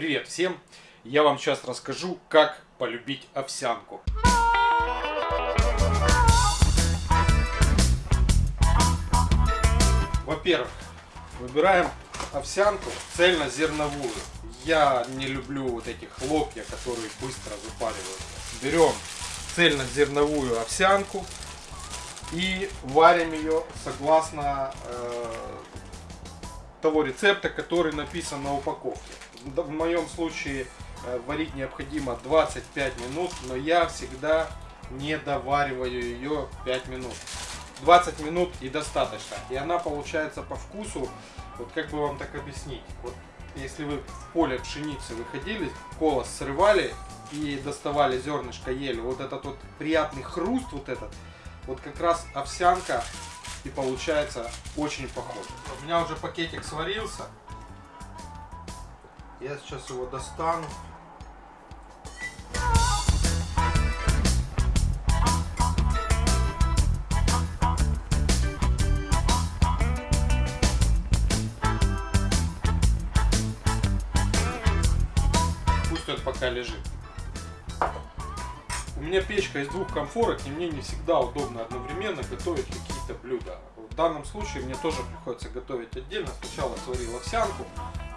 Привет всем! Я вам сейчас расскажу, как полюбить овсянку. Во-первых, выбираем овсянку цельнозерновую. Я не люблю вот эти хлопья, которые быстро запаривают. Берем цельнозерновую овсянку и варим ее согласно э, того рецепта, который написан на упаковке. В моем случае э, варить необходимо 25 минут, но я всегда не довариваю ее 5 минут. 20 минут и достаточно. И она получается по вкусу, вот как бы вам так объяснить. Вот если вы в поле пшеницы выходили, колос срывали и доставали зернышко, ели, вот этот вот приятный хруст вот этот, вот как раз овсянка и получается очень похоже. У меня уже пакетик сварился. Я сейчас его достану. Пусть он пока лежит. У меня печка из двух комфорок, и мне не всегда удобно одновременно готовить какие-то блюда. В данном случае мне тоже приходится готовить отдельно. Сначала сварил овсянку,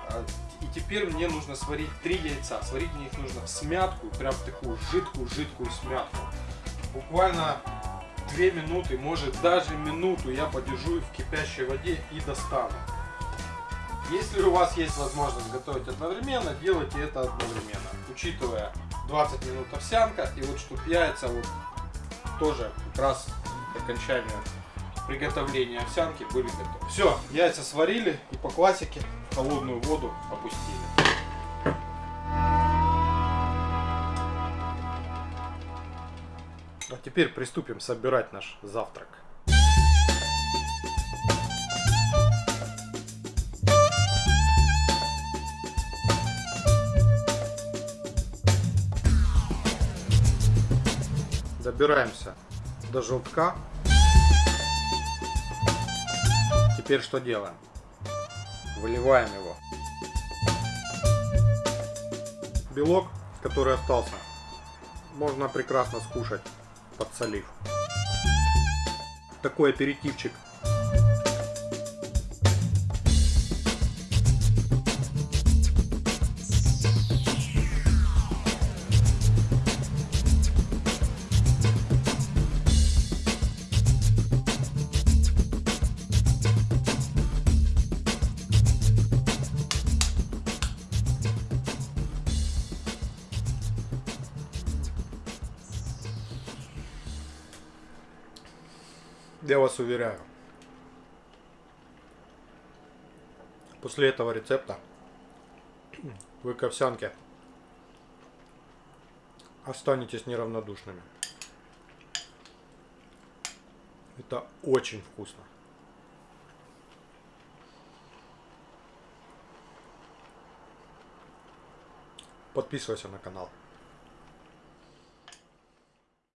а, и теперь мне нужно сварить три яйца. Сварить мне их нужно в смятку, прям такую жидкую-жидкую смятку. Буквально две минуты, может даже минуту я подержу в кипящей воде и достану. Если у вас есть возможность готовить одновременно, делайте это одновременно, учитывая 20 минут овсянка и вот чтоб яйца вот тоже как раз к приготовления овсянки были готовы. Все, яйца сварили и по классике в холодную воду опустили. А теперь приступим собирать наш завтрак. Добираемся до желтка. Теперь что делаем? Выливаем его. Белок, который остался, можно прекрасно скушать, подсолив. Такой аперитивчик Я вас уверяю. После этого рецепта вы к овсянке останетесь неравнодушными. Это очень вкусно. Подписывайся на канал.